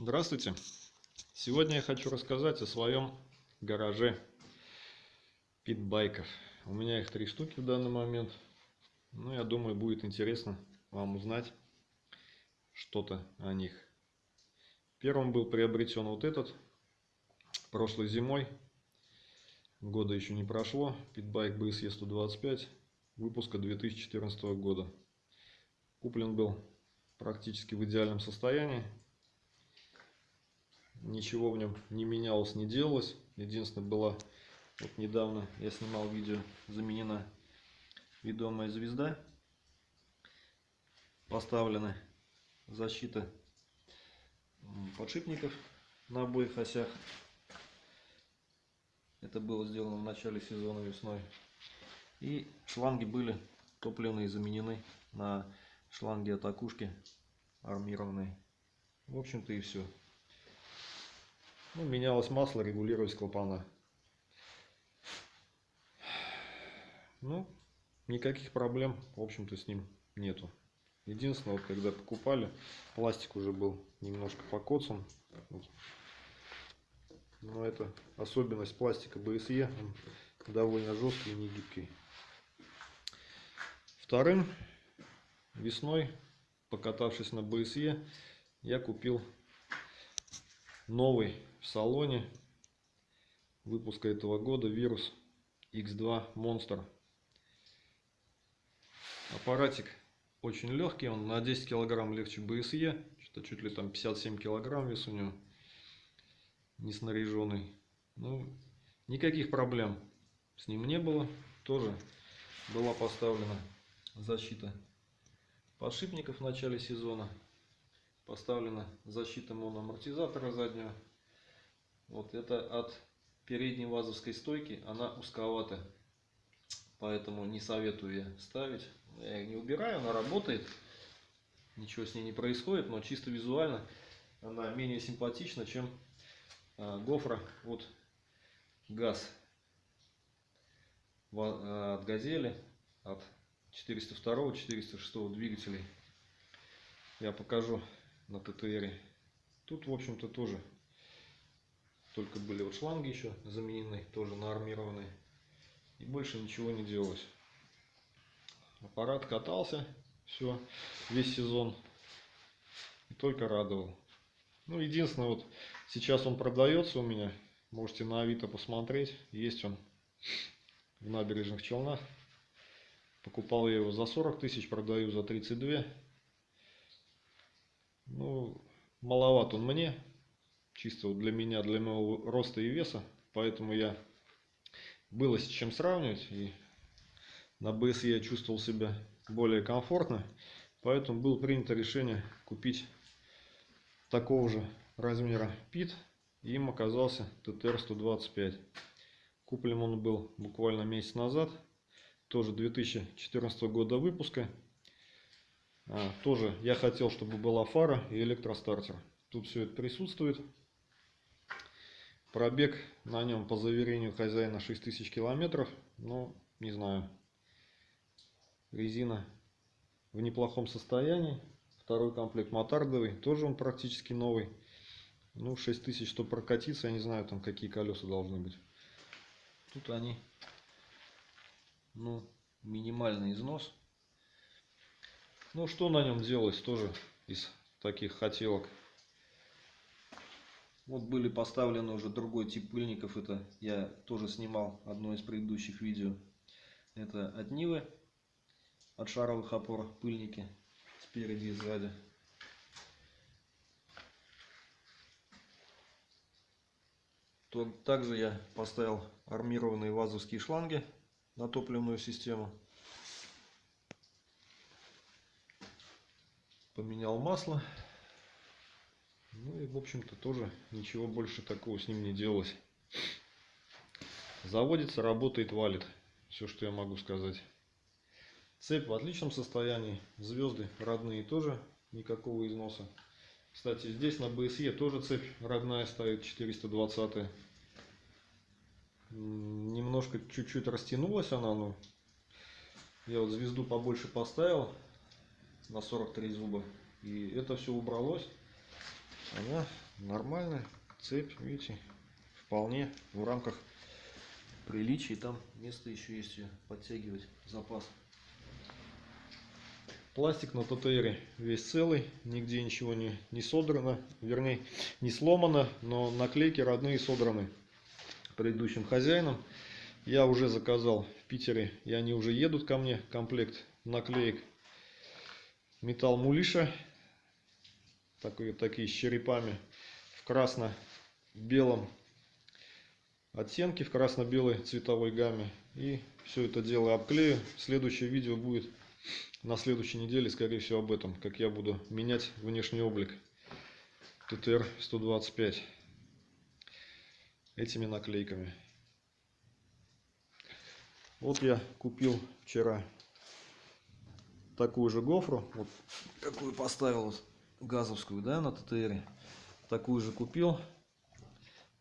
Здравствуйте! Сегодня я хочу рассказать о своем гараже питбайков. У меня их три штуки в данный момент. Ну, я думаю, будет интересно вам узнать что-то о них. Первым был приобретен вот этот прошлой зимой. Года еще не прошло. Питбайк BSE 125 выпуска 2014 года. Куплен был практически в идеальном состоянии. Ничего в нем не менялось, не делалось. Единственное, была вот недавно я снимал видео, заменена ведомая звезда. Поставлена защита подшипников на обоих осях. Это было сделано в начале сезона весной. И шланги были топливные заменены на шланги от окушки армированные. В общем-то и все. Ну, менялось масло, регулировались клапана. Ну, никаких проблем, в общем-то, с ним нету. Единственное, вот когда покупали, пластик уже был немножко покоцан. Но это особенность пластика BSE, он довольно жесткий и не гибкий. Вторым весной, покатавшись на БСЕ, я купил новый в салоне выпуска этого года вирус X2 Monster. Аппаратик очень легкий, он на 10 килограмм легче БСЕ, что чуть ли там 57 килограмм вес у него, не снаряженный. Ну, никаких проблем с ним не было, тоже была поставлена защита подшипников в начале сезона. Поставлена защита моноамортизатора заднего. Вот это от передней вазовской стойки, она узковата. Поэтому не советую я ставить. Я ее не убираю, она работает. Ничего с ней не происходит, но чисто визуально она менее симпатична, чем а, гофра от ГАЗ. А, от Газели, от 402 406 двигателей я покажу на ттр тут в общем-то тоже только были вот шланги еще заменены тоже на армированные и больше ничего не делалось. Аппарат катался все весь сезон и только радовал. Ну единственное вот сейчас он продается у меня можете на авито посмотреть есть он в набережных челнах. Покупал я его за 40 тысяч, продаю за 32. Ну, маловат он мне. Чисто для меня, для моего роста и веса. Поэтому я было с чем сравнивать. И на БС я чувствовал себя более комфортно. Поэтому было принято решение купить такого же размера пит. Им оказался ТТР-125. Куплен он был буквально месяц назад тоже 2014 года выпуска. А, тоже я хотел, чтобы была фара и электростартер. Тут все это присутствует. Пробег на нем по заверению хозяина 6000 километров. Ну, не знаю. Резина в неплохом состоянии. Второй комплект мотардовый. Тоже он практически новый. Ну, 6000, чтобы прокатиться, я не знаю, там какие колеса должны быть. Тут они ну, минимальный износ. Ну, что на нем делать тоже из таких хотелок. Вот были поставлены уже другой тип пыльников. Это я тоже снимал одно из предыдущих видео. Это от Нивы, от шаровых опор пыльники спереди и сзади. Также я поставил армированные вазовские шланги на топливную систему. Поменял масло. Ну и в общем-то тоже ничего больше такого с ним не делалось. Заводится, работает, валит. Все, что я могу сказать. Цепь в отличном состоянии. Звезды родные тоже. Никакого износа. Кстати, здесь на БСЕ тоже цепь родная стоит 420 -я немножко чуть-чуть растянулась она, ну, я вот звезду побольше поставил на 43 зуба, и это все убралось. Она нормально. Цепь, видите, вполне в рамках приличий. Там место еще есть подтягивать, запас. Пластик на ТТРе весь целый, нигде ничего не, не содрано, вернее, не сломано, но наклейки родные содраны предыдущим хозяином. Я уже заказал в Питере, и они уже едут ко мне, комплект наклеек. Металл мулиша, такие, такие с черепами, в красно-белом оттенке, в красно-белой цветовой гамме. И все это дело обклею. Следующее видео будет на следующей неделе, скорее всего, об этом, как я буду менять внешний облик ТТР-125 этими наклейками. Вот я купил вчера такую же гофру, вот какую поставил вот, газовскую, да, на ТТР. Такую же купил.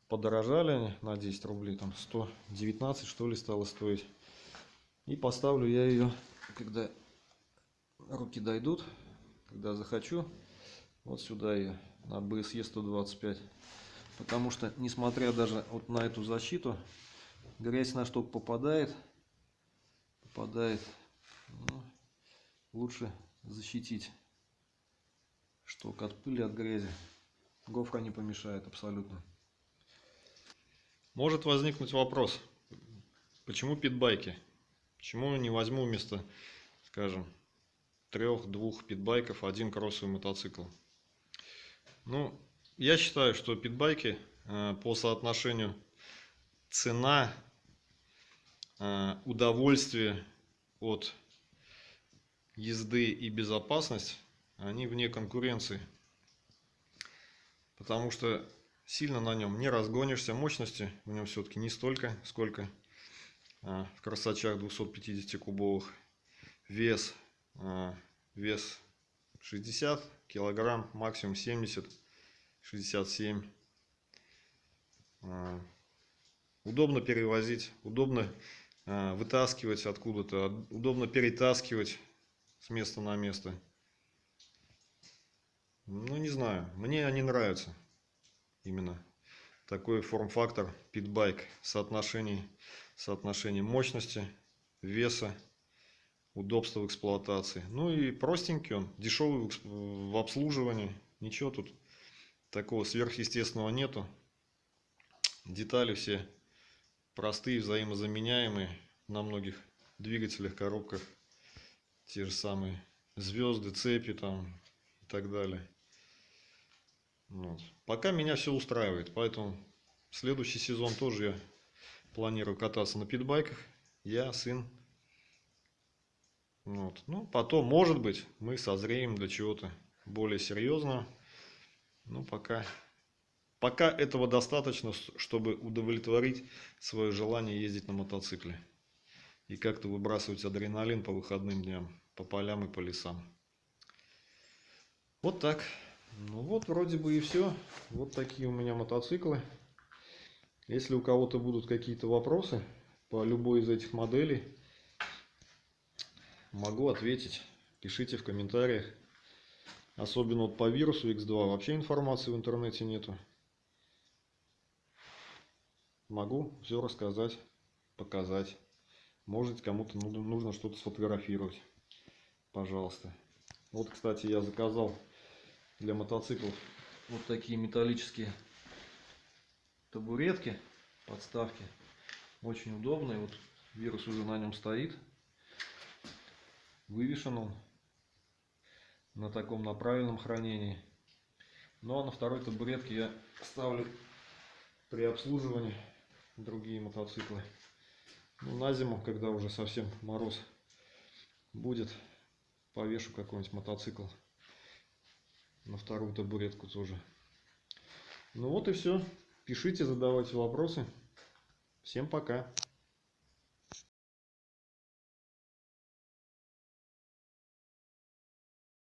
Подорожали они на 10 рублей, там 119 что ли стало стоить. И поставлю я ее, когда руки дойдут, когда захочу, вот сюда ее, на BSE 125. Потому что, несмотря даже вот на эту защиту, грязь на штук попадает, попадает, ну, лучше защитить штук от пыли, от грязи. Гофра не помешает абсолютно. Может возникнуть вопрос, почему питбайки? Почему не возьму вместо, скажем, трех-двух питбайков один кроссовый мотоцикл? Ну, я считаю, что питбайки э, по соотношению цена, э, удовольствие от езды и безопасность, они вне конкуренции. Потому что сильно на нем не разгонишься. Мощности в нем все-таки не столько, сколько э, в красачах 250 кубовых. Вес, вес 60 килограмм, максимум 70 67. А, удобно перевозить, удобно а, вытаскивать откуда-то, удобно перетаскивать с места на место. Ну, не знаю, мне они нравятся. Именно такой форм-фактор питбайк, соотношение, соотношение мощности, веса, удобства в эксплуатации. Ну и простенький он, дешевый в обслуживании, ничего тут такого сверхъестественного нету. Детали все простые, взаимозаменяемые на многих двигателях, коробках. Те же самые звезды, цепи там и так далее. Вот. Пока меня все устраивает, поэтому следующий сезон тоже я планирую кататься на питбайках. Я, сын. Вот. Ну, потом, может быть, мы созреем до чего-то более серьезного. Ну, пока, пока этого достаточно, чтобы удовлетворить свое желание ездить на мотоцикле. И как-то выбрасывать адреналин по выходным дням, по полям и по лесам. Вот так. Ну вот, вроде бы и все. Вот такие у меня мотоциклы. Если у кого-то будут какие-то вопросы по любой из этих моделей, могу ответить. Пишите в комментариях. Особенно вот по вирусу X2 вообще информации в интернете нету. Могу все рассказать, показать. Может кому-то нужно что-то сфотографировать. Пожалуйста. Вот, кстати, я заказал для мотоциклов вот такие металлические табуретки, подставки. Очень удобные. Вот вирус уже на нем стоит. Вывешен он на таком на правильном хранении. Ну а на второй табуретке я ставлю при обслуживании другие мотоциклы. Ну, на зиму, когда уже совсем мороз будет, повешу какой-нибудь мотоцикл на вторую табуретку тоже. Ну вот и все. Пишите, задавайте вопросы. Всем пока.